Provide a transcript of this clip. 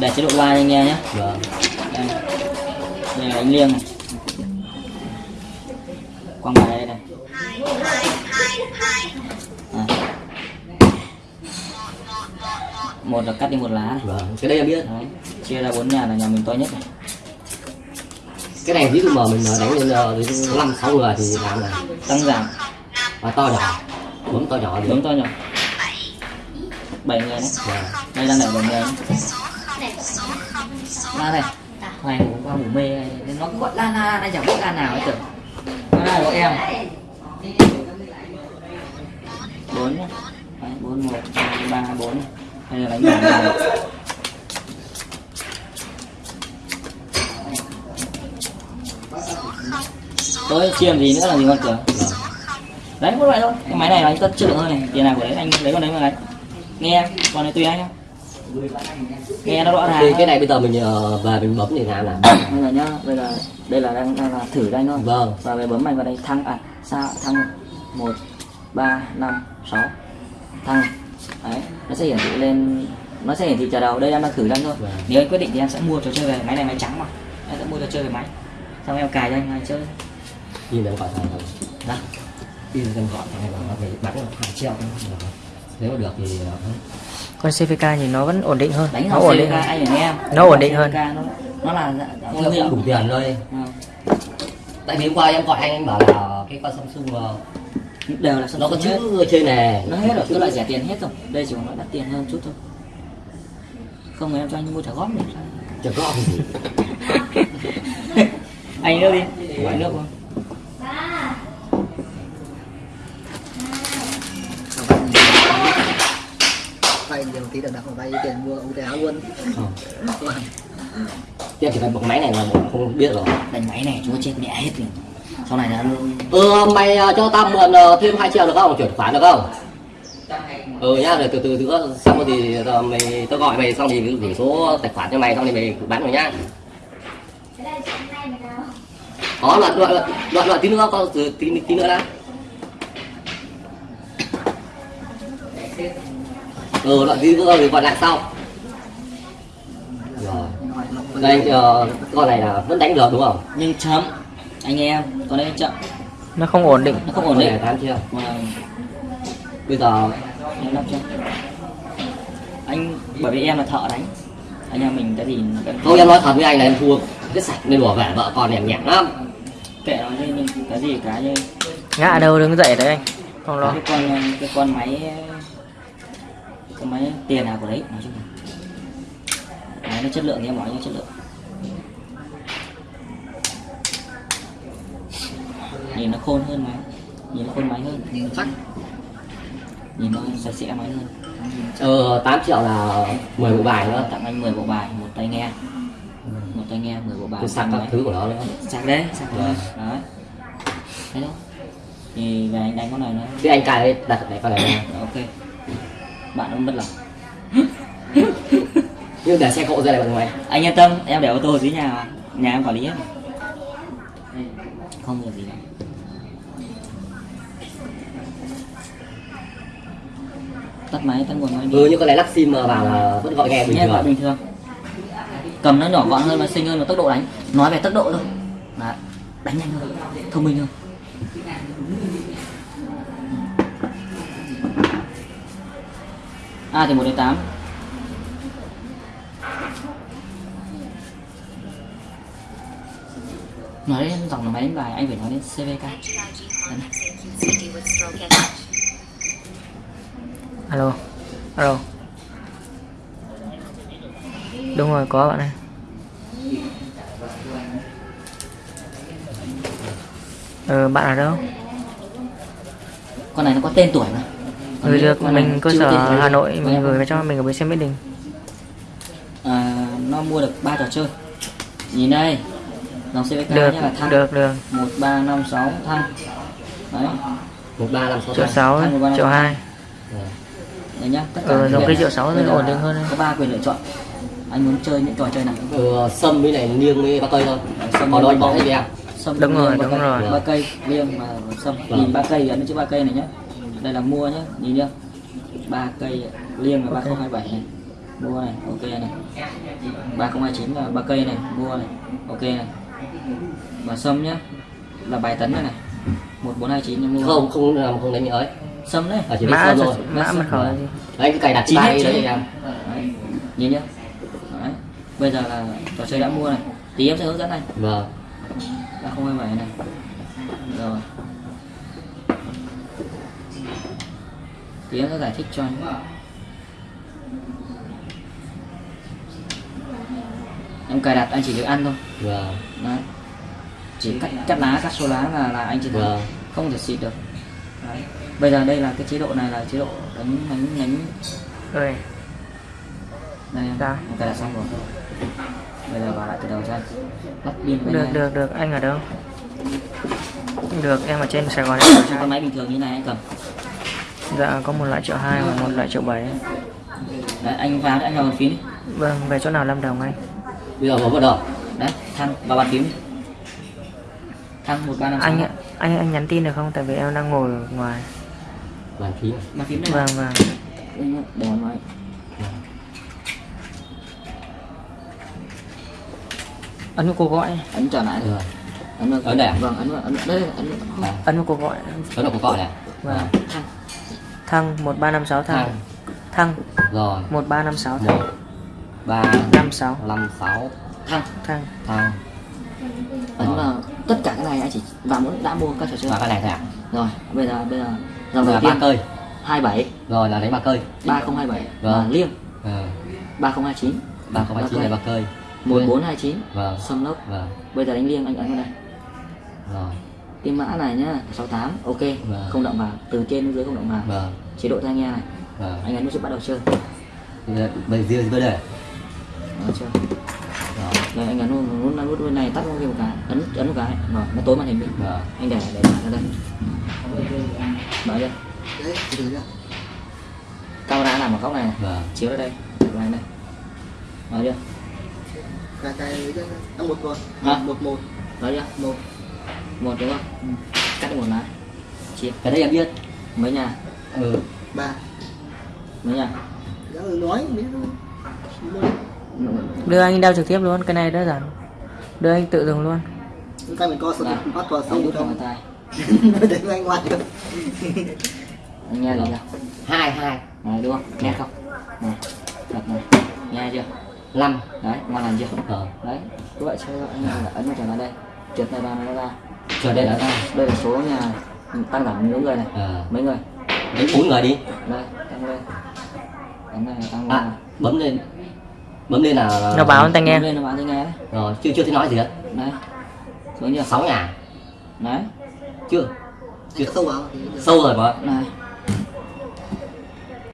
để chế độ loa cho anh nghe nhé. Vâng. Đây. Đây là đánh liêng này. Quăng bài đây này. À. một là cắt đi một lá này. Vâng cái đây em biết. Đấy. chia ra bốn nhà là nhà mình to nhất này. Cái này ví dụ mà mình đánh lên ờ, năm sáu người thì làm này tăng giảm. Và to nhỏ. Bấm to nhỏ thì đúng to nhỏ. Bảy người đấy. Vâng. đây đang đẩy bảy người đấy. la này ngủ qua ngủ mê này. nó cứ gọi la la la anh chẳng biết la nào ấy tưởng nó là của em. Bốn nhá. Bốn, một, ba bốn. Đây là đánh bảy người tôi chiêm gì nữa là gì con tưởng đấy có vậy thôi. Cái máy này là anh tất chất lượng hơn này. Tiền nào của đấy, anh lấy con đấy mà lấy. Nghe còn này tùy anh nhá nghe nó rõ ràng thì cái này bây giờ mình ờ, về mình bấm thì làm nào? Bây giờ nhá bây giờ đây là đang, đang là thử đây thôi. Vâng. Và về bấm mạnh vào đây thăng à sao thăng một ba năm sáu. Thăng. Đấy nó sẽ hiển thị lên nó sẽ hiển thị chờ đầu. Đây em đang thử đây thôi. Vâng. nếu anh quyết định thì em sẽ mua trò chơi về. Máy này máy trắng mà. Em sẽ mua trò chơi về máy. Xong em cài cho anh hai chơi. Nhìn em gọi thằng thằng đó đi em gọi thằng này bảo nó phải bán là hai triệu nếu mà được thì ờ, con CVK nhìn nó vẫn ổn định hơn. Đánh nó ổn định hơn. anh phải nghe Nó ổn định hơn. Nó, nó là cũng đủ tiền thôi. Ờ, tại vì hôm qua em gọi anh anh bảo là cái con Samsung đều là nó có chữ trên này. Nó hết rồi cái loại rẻ tiền hết rồi. Đây chỉ còn nó đắt tiền hơn chút thôi. Không em cho anh mua trả góp được chẳng có gì? Anh nước đi. Gọi nước không vay nhiều tí đằng nào vay tiền mua tay áo luôn. Em chỉ phải bật máy này là mình không biết rồi. Đánh máy này chúng nó chết mẹ hết rồi sau này là ừ mày ờ, cho tao mượn ờ, thêm 2 triệu được không? Chuyển khoản được không? Ừ nhá rồi từ từ nữa xong rồi thì ờ, mày tao gọi mày xong thì gửi số tài khoản cho mày xong thì mày bán rồi nhá. Có đoạn đoạn đoạn đoạn, tí nữa có từ tí tí nữa đã ừ đoạn nữa rồi gọi lại sau. Rồi. Đây ờ, con này là vẫn đánh được đúng không? Nhưng chấm anh em còn đây chậm. Nó không ổn định. Nó không ổn Con định tám chưa? Mà bây giờ em đọc chưa anh bởi vì em là thợ đánh. Anh em mình cái gì cái Không em nói thật với anh là em thua cái sạch nên đùa về vợ con em nhẹn lắm. Kệ nó đi nhưng cái gì cái như ngã đâu đứng dậy đấy anh. Không lo. Cái con cái con máy cái máy tiền nào của đấy? Nói chung là máy nó chất lượng thì em nói nó chất lượng. Nhìn nó khôn hơn máy nhìn nó khôn máy hơn chắc. Nhìn nó sạch sẽ máy hơn. Ờ 8 triệu là 10 bộ bài nữa. Tặng anh 10 bộ bài một tay nghe. Một tay nghe 10 bộ bài. Sạc các thứ của nó nữa sạc đấy sạc đấy. Vâng. đấy. Thấy không thì về anh đánh con này nó Thế anh cài đặt này con này ok bạn ông bất lòng. Nhưng để xe cộ ra này bằng mày anh yên tâm em để ô tô dưới nhà mà. Nhà em quản lý hết. Không việc gì đâu. Tắt máy tắt nguồn máy đi. Ừ như con này lắp sim vào là vẫn gọi nghe bình thường. bình thường. Cầm nó nhỏ gọn hơn và xinh hơn và tốc độ đánh. Nói về tốc độ thôi. Đấy. đánh nhanh hơn thông minh hơn a thì một đến tám. Nói đến dòng là máy đánh bài anh phải nói đến cvk alo alo. Đúng rồi có bạn ơi. Ờ bạn ở đâu? Con này nó có tên tuổi mà Ừ nếu được mình cơ sở hà nội mình em- gửi cho mình ở bến xe mỹ đình. À, nó mua được ba trò chơi. Nhìn đây dòng CVK được nhá là thăng. được được. Một ba năm sáu thăng. Đấy. Một ba năm sáu triệu sáu triệu hai. đấy nhá tất Ừ, những dòng cái triệu sáu thì ổn định hơn đấy. có ba quyền lựa chọn. Anh muốn chơi những trò chơi nào? Ừ sâm với này niêng với ba cây thôi. Sâm Còn anh bỏ hết em sâm Đúng rồi, đúng rồi. ba cây liêng và sâm. Vâng. nhìn ba cây ấn chữ ba cây này nhá đây là mua nhá nhìn chưa ba cây liêng là ba không hai bảy này. Mua này ok này. 3029 là ba cây này mua này ok này. Và sâm nhá là bài tấn này. Này 1429 nha mua. Không không làm không đánh nhớ ấy. Sâm đấy. À, chỉ mã thôi. mã mật khẩu đấy cái cài đặt Chín đấy chín hết. em. Đấy. nhìn nhá. Đấy. bây giờ là trò chơi đã mua này. Tí em sẽ hướng dẫn anh. Vâng. Là không này. Rồi tí em sẽ giải thích cho anh. Em cài đặt anh chỉ việc ăn thôi. Vâng. Đấy. Chỉ cắt cắt lá cắt số lá là là anh chỉ thắng vâng. không thể xịt được. Đấy. bây giờ đây là cái chế độ này là chế độ đánh đánh đánh. Rồi. Đây em. Dạ. em cài đặt xong rồi. Bây giờ vào lại từ đầu cho anh. Lắp pin được này. được được. Anh ở đâu? Được em ở trên Sài Gòn. Con máy bình thường như này anh cầm dạ có một loại triệu hai và một loại triệu bảy. Đấy anh vào đấy anh vào bàn phím đi. Vâng về chỗ nào Lâm Đồng anh? Bây giờ bấm vào đâu đấy thăng vào bàn phím đi. Thăng một ba năm anh ạ, anh anh nhắn tin được không? Tại vì em đang ngồi ở ngoài. Bàn phím. Bàn phím đây vâng vâng. Vào máy ấn vào cuộc gọi. Ấn trở lại. Rồi. ấn vào Ấn đây à? vâng ấn vào ấn đây ấn À, ấn vào cuộc gọi. Đó là cuộc gọi này. Vâng. Thăng thăng một ba năm sáu thăng. Thang thăng. Rồi. Một ba năm sáu thăng. Một ba năm sáu. năm sáu. Thăng. Thăng. Thang ấn vào tất cả cái này anh chỉ vào muốn đã mua các trò chơi và cái này thôi à rồi bây giờ bây giờ dòng đầu là ba tiên. cây. 27 rồi là đánh ba cây. 3027 Vâng. và liêng. Ờ. 3029 ba không hai chín là ba cây. 1429 vâng. Sâm lốc. Vâng. Bây giờ đánh liêng anh ấn vào đây. Rồi cái mã này nhá 68 ok Vâng. không động vào từ trên đến dưới không động vào. Vâng. Chế độ tai nghe này. Vâng. Anh ấn nút chữ bắt đầu chơi. Bây giờ bây giờ bây giờ Đó chưa rồi rồi anh ấn nút nút nút bên này tắt luôn một cái ấn ấn một cái. Rồi nó tối màn hình đi vâng. Anh để để bạn ra đây. Mở chưa đấy từ từ nhá. Camera nằm ở góc này vâng. Chiếu ra đây để vào đây mở chưa? Cái cái cái ăn một Hả? một một. Mở chưa? Một một đúng không? Cắt đi một lá. Chia cái đấy em biết. Mấy nhà? Ừ. Ba. Mấy nhà? Đã nói biết đưa anh đeo trực tiếp luôn cái này đơn giản. Đưa anh tự dùng luôn. Cái mình co Đây. sợi bắt đút vào trong tai để anh ngoại được. Anh nghe gì chưa? Hai hai. Này đúng không? Nghe không? Này thật này. Nghe chưa? Năm. Đấy ngon lành chưa? Ờ. Đấy. Cứ vậy chơi anh ấn vào trở lại đây. Trượt này vào nó ra chờ đây là ra đây là số nhà tăng giảm những người này. Ờ mấy người? Đánh bốn người đi. Đây tăng lên. Ấn này tăng lên. à bấm lên. Bấm lên là nó báo tai nghe. Bấm lên nó báo tai nghe đấy. Rồi chưa chưa thấy nói gì hết. Đấy xuống chưa? Sáu nhà đấy. Chưa. Chưa. Sâu vào sâu rồi mà này